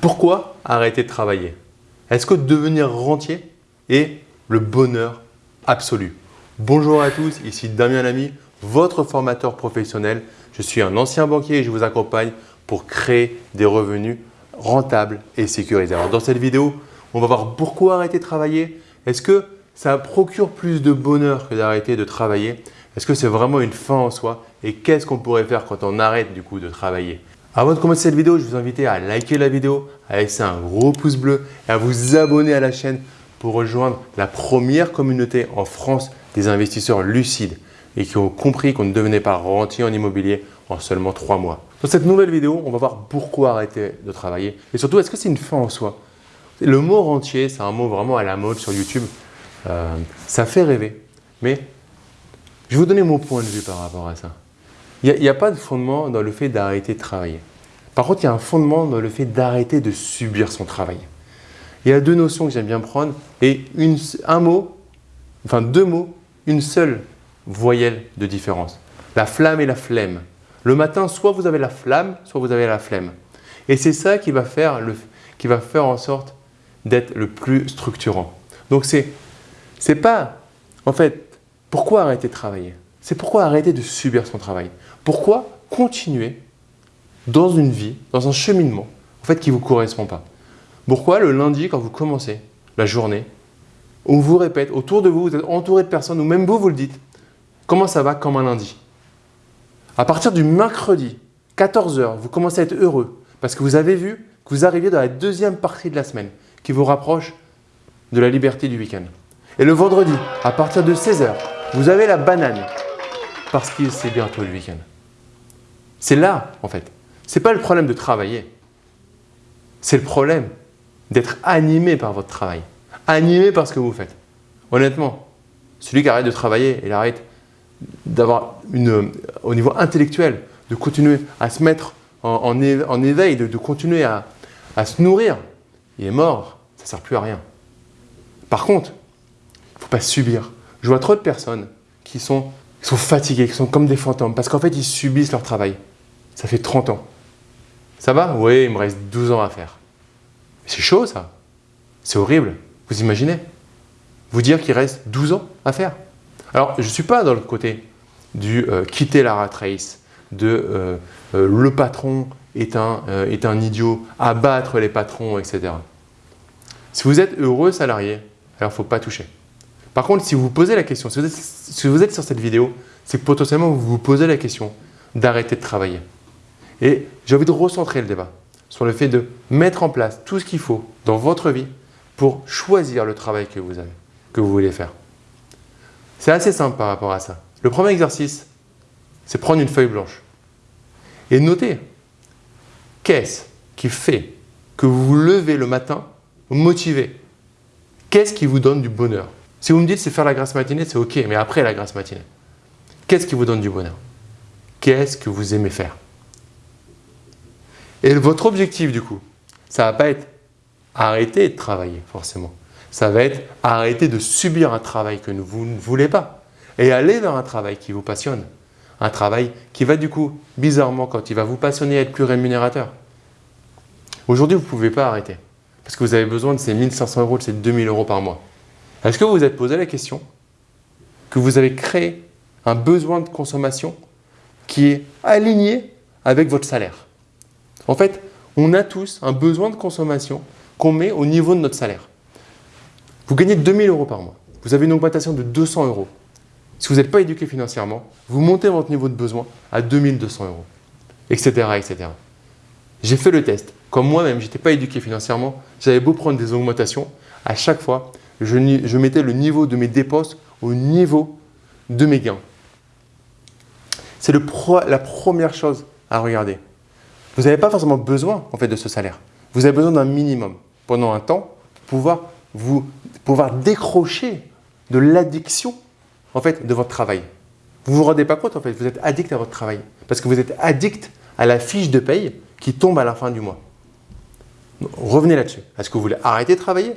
Pourquoi arrêter de travailler? Est-ce que devenir rentier est le bonheur absolu? Bonjour à tous, ici Damien Lamy, votre formateur professionnel. Je suis un ancien banquier et je vous accompagne pour créer des revenus rentables et sécurisés. Alors dans cette vidéo, on va voir pourquoi arrêter de travailler. Est-ce que ça procure plus de bonheur que d'arrêter de travailler? Est-ce que c'est vraiment une fin en soi? Et qu'est-ce qu'on pourrait faire quand on arrête du coup de travailler? Avant de commencer cette vidéo, je vous invite à liker la vidéo, à laisser un gros pouce bleu et à vous abonner à la chaîne pour rejoindre la première communauté en France des investisseurs lucides et qui ont compris qu'on ne devenait pas rentier en immobilier en seulement trois mois. Dans cette nouvelle vidéo, on va voir pourquoi arrêter de travailler et surtout, est-ce que c'est une fin en soi? Le mot rentier, c'est un mot vraiment à la mode sur YouTube. Euh, ça fait rêver, mais je vais vous donner mon point de vue par rapport à ça. Il n'y a, pas de fondement dans le fait d'arrêter de travailler. Par contre, il y a un fondement dans le fait d'arrêter de subir son travail. Il y a deux notions que j'aime bien prendre et un mot, enfin deux mots, une seule voyelle de différence. La flamme et la flemme. Le matin, soit vous avez la flamme, soit vous avez la flemme. Et c'est ça qui va faire, en sorte d'être le plus structurant. Donc, c'est n'est pas, en fait, pourquoi arrêter de travailler? C'est pourquoi arrêter de subir son travail? Pourquoi continuer dans une vie, dans un cheminement en fait, qui ne vous correspond pas Pourquoi le lundi, quand vous commencez la journée, on vous répète, autour de vous, vous êtes entouré de personnes, ou même vous, vous le dites, comment ça va comme un lundi? À partir du mercredi, 14h, vous commencez à être heureux parce que vous avez vu que vous arrivez dans la deuxième partie de la semaine qui vous rapproche de la liberté du week-end. Et le vendredi, à partir de 16h, vous avez la banane parce que c'est bientôt le week-end. C'est là, en fait. Ce n'est pas le problème de travailler. C'est le problème d'être animé par votre travail. Animé par ce que vous faites. Honnêtement, celui qui arrête de travailler, il arrête d'avoir une, au niveau intellectuel, de continuer à se mettre en, éveil, de, continuer à, se nourrir, il est mort, ça ne sert plus à rien. Par contre, il ne faut pas subir. Je vois trop de personnes qui sont, qui sont fatiguées, qui sont comme des fantômes, parce qu'en fait, ils subissent leur travail. Ça fait 30 ans. Ça va Oui, il me reste 12 ans à faire. C'est chaud ça. C'est horrible. Vous imaginez? Vous dire qu'il reste 12 ans à faire? Alors, je ne suis pas dans le côté du euh, quitter la rat race, de euh, euh, le patron est un, est un idiot, abattre les patrons, etc. Si vous êtes heureux salarié, alors il ne faut pas toucher. Par contre, si vous vous posez la question, si vous êtes, si vous êtes sur cette vidéo, c'est que potentiellement vous vous posez la question d'arrêter de travailler. Et j'ai envie de recentrer le débat sur le fait de mettre en place tout ce qu'il faut dans votre vie pour choisir le travail que vous avez, que vous voulez faire. C'est assez simple par rapport à ça. Le premier exercice, c'est prendre une feuille blanche et noter qu'est-ce qui fait que vous vous levez le matin motivé. Qu'est-ce qui vous donne du bonheur? Si vous me dites c'est faire la grâce matinée, c'est ok, mais après la grâce matinée, qu'est-ce qui vous donne du bonheur? Qu'est-ce que vous aimez faire? Et votre objectif, du coup, ça ne va pas être arrêter de travailler, forcément. Ça va être arrêter de subir un travail que vous ne voulez pas et aller vers un travail qui vous passionne. Un travail qui va, du coup, bizarrement, quand il va vous passionner, être plus rémunérateur. Aujourd'hui, vous ne pouvez pas arrêter parce que vous avez besoin de ces 1500 euros, de ces 2000 euros par mois. Est-ce que vous vous êtes posé la question que vous avez créé un besoin de consommation qui est aligné avec votre salaire? En fait, on a tous un besoin de consommation qu'on met au niveau de notre salaire. Vous gagnez 2000 euros par mois. Vous avez une augmentation de 200 euros. Si vous n'êtes pas éduqué financièrement, vous montez votre niveau de besoin à 2200 euros, etc. etc. J'ai fait le test. Comme moi-même, je n'étais pas éduqué financièrement, j'avais beau prendre des augmentations, à chaque fois, je, mettais le niveau de mes dépenses au niveau de mes gains. C'est la première chose à regarder. Vous n'avez pas forcément besoin en fait, de ce salaire. Vous avez besoin d'un minimum pendant un temps pour pouvoir, vous, pouvoir décrocher de l'addiction en fait, de votre travail. Vous ne vous rendez pas compte en fait, vous êtes addict à votre travail parce que vous êtes addict à la fiche de paye qui tombe à la fin du mois. Revenez là-dessus. Est-ce que vous voulez arrêter de travailler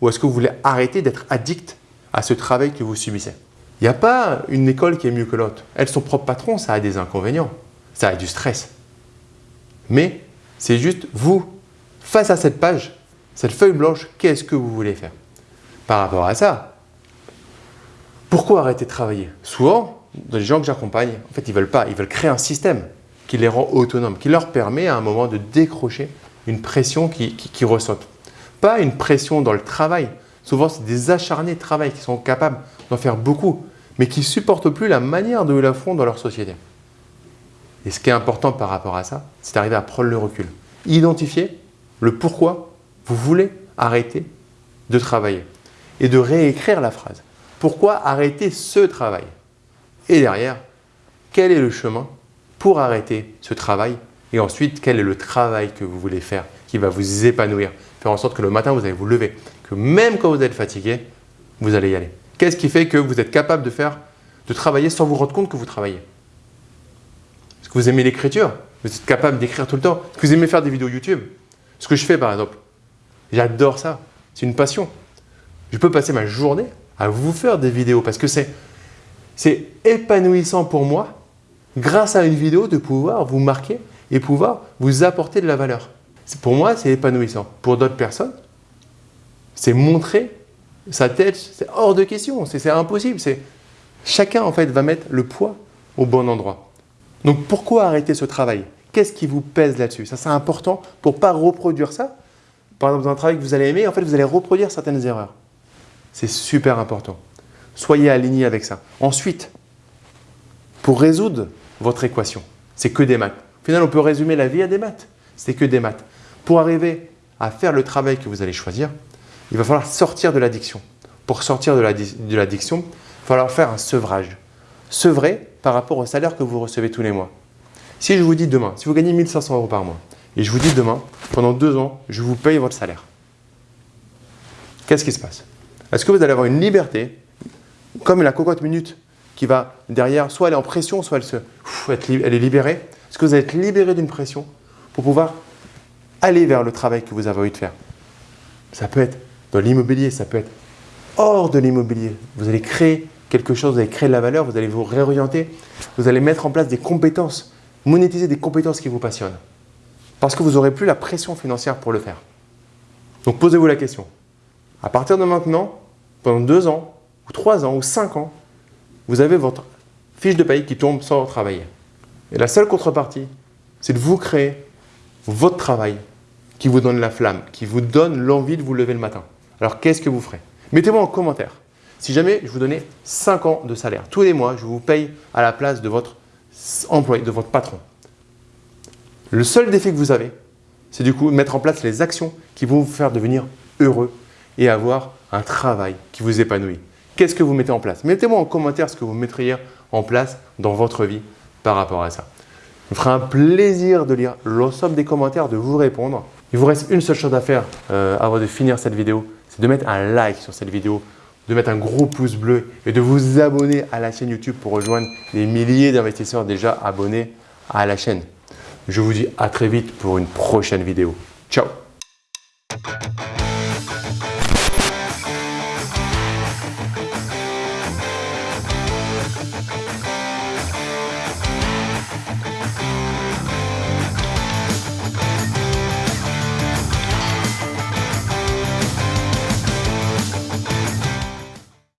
ou est-ce que vous voulez arrêter d'être addict à ce travail que vous subissez? Il n'y a pas une école qui est mieux que l'autre. Elle, son propre patron, ça a des inconvénients. Ça a du stress. Mais c'est juste vous face à cette page, cette feuille blanche, qu'est-ce que vous voulez faire Par rapport à ça, pourquoi arrêter de travailler? Souvent, les gens que j'accompagne, en fait, ils ne veulent pas, ils veulent créer un système qui les rend autonomes, qui leur permet à un moment de décrocher une pression qui, qui. Pas une pression dans le travail. Souvent, c'est des acharnés de travail qui sont capables d'en faire beaucoup, mais qui ne supportent plus la manière de la font dans leur société. Et ce qui est important par rapport à ça, c'est d'arriver à prendre le recul. Identifier le pourquoi vous voulez arrêter de travailler et de réécrire la phrase. Pourquoi arrêter ce travail? Et derrière, quel est le chemin pour arrêter ce travail? Et ensuite, quel est le travail que vous voulez faire qui va vous épanouir? Faire en sorte que le matin, vous allez vous lever, que même quand vous êtes fatigué, vous allez y aller. Qu'est-ce qui fait que vous êtes capable de faire, de travailler sans vous rendre compte que vous travaillez? Vous aimez l'écriture Vous êtes capable d'écrire tout le temps vous aimez faire des vidéos YouTube Ce que je fais par exemple, j'adore ça. C'est une passion. Je peux passer ma journée à vous faire des vidéos parce que c'est épanouissant pour moi, grâce à une vidéo, de pouvoir vous marquer et pouvoir vous apporter de la valeur. Pour moi, c'est épanouissant. Pour d'autres personnes, c'est montrer sa tête, c'est hors de question, c'est impossible. Chacun, en fait, va mettre le poids au bon endroit. Donc, pourquoi arrêter ce travail? Qu'est-ce qui vous pèse là-dessus? Ça, c'est important pour ne pas reproduire ça. Par exemple, dans un travail que vous allez aimer, en fait, vous allez reproduire certaines erreurs. C'est super important. Soyez aligné avec ça. Ensuite, pour résoudre votre équation, c'est que des maths. Au final, on peut résumer la vie à des maths. C'est que des maths. Pour arriver à faire le travail que vous allez choisir, il va falloir sortir de l'addiction. Pour sortir de l'addiction, il va falloir faire un sevrage. Sevrer par rapport au salaire que vous recevez tous les mois. Si je vous dis demain, si vous gagnez 1500 euros par mois, et je vous dis demain, pendant deux ans, je vous paye votre salaire, qu'est-ce qui se passe? Est-ce que vous allez avoir une liberté, comme la cocotte minute qui va derrière, soit elle est en pression, soit elle, se, elle est libérée? Est-ce que vous allez être libéré d'une pression pour pouvoir aller vers le travail que vous avez envie de faire? Ça peut être dans l'immobilier, ça peut être hors de l'immobilier. Vous allez créer quelque chose, vous allez créer de la valeur, vous allez vous réorienter, vous allez mettre en place des compétences, monétiser des compétences qui vous passionnent. Parce que vous n'aurez plus la pression financière pour le faire. Donc posez-vous la question. À partir de maintenant, pendant deux ans, ou trois ans, ou cinq ans, vous avez votre fiche de paye qui tombe sans travailler. Et la seule contrepartie, c'est de vous créer votre travail qui vous donne la flamme, qui vous donne l'envie de vous lever le matin. Alors, qu'est-ce que vous ferez? Mettez-moi en commentaire. Si jamais je vous donnais 5 ans de salaire, tous les mois, je vous paye à la place de votre employé, de votre patron. Le seul défi que vous avez, c'est du coup de mettre en place les actions qui vont vous faire devenir heureux et avoir un travail qui vous épanouit. Qu'est-ce que vous mettez en place? Mettez-moi en commentaire ce que vous mettriez en place dans votre vie par rapport à ça. Il me fera un plaisir de lire l'ensemble des commentaires, de vous répondre. Il vous reste une seule chose à faire euh, avant de finir cette vidéo, c'est de mettre un like sur cette vidéo, de mettre un gros pouce bleu et de vous abonner à la chaîne YouTube pour rejoindre les milliers d'investisseurs déjà abonnés à la chaîne. Je vous dis à très vite pour une prochaine vidéo. Ciao